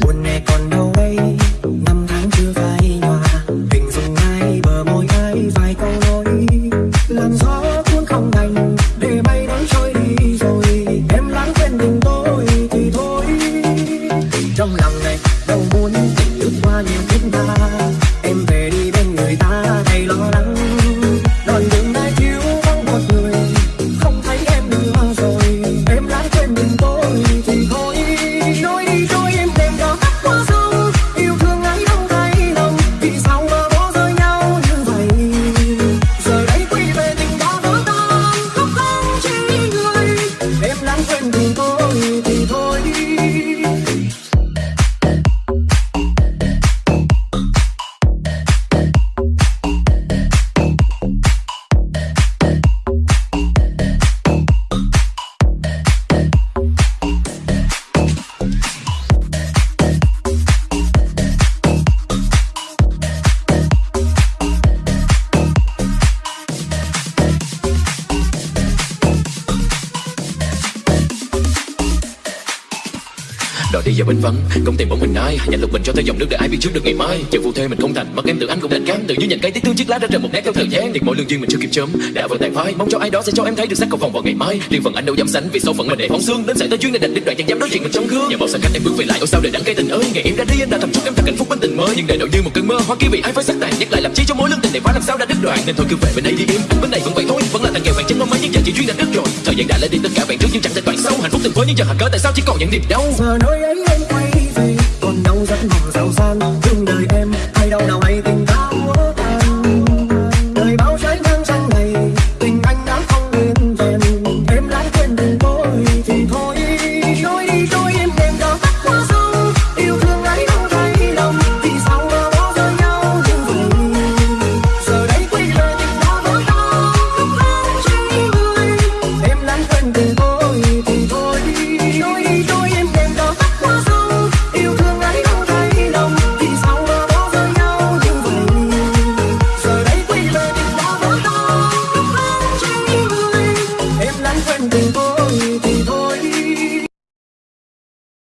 buồn này còn đâu đây? Năm tháng chưa phai nhòa. Hình dung ai bờ môi ai vài câu nói làm gió Đòi đi vào bên vắng Không tìm bóng mình ai? Nhận lục mình cho tới dòng nước để ai biết trước được ngày mai? Chờ phụ thê mình không thành Mất em tự anh cũng đành cán. Tự như nhận cây tiếc thương chiếc lá đã rơi một nét theo thời gian. Tiếc mỗi lương duyên mình chưa kịp chớm, Đã vừa tàn phai. Mong cho ai đó sẽ cho em thấy được sắc cầu vòng vào ngày mai. Liên phần anh đâu dám sánh, Vì số phận mình để phóng xương. Đến sẽ tới chuyến này đành đích đoạn chẳng dám đối diện mình trong gương. Nhà bao xa cách em bước về lại, Ôi sao để đắng cây tình ơi. Ngày em ra đi, anh đã thầm chúc em thật hạnh phúc bên tình mơ. Nhưng đời đổi như một cơn mơ, Hoa kia vì ai phải sắc tàn. Nhắc lại làm chi cho mối lương tình này phá làm sao đã đứt đoạn. Nên thôi cứ về bên đây đi em. Bên này vẫn vậy thôi, Vẫn là thằng nghèo vàng chân ngôi mấy nhưng giờ chỉ duyên đã đứt rồi. Thời gian đã lấy đi, tất cả bạn trước nhưng chẳng thể toàn sâu Hạnh phúc từng với những giờ hạt cỡ tại sao chỉ còn những niềm đau? Giờ nơi ấy em quay về, còn đâu rất mong giàu sang. when we go.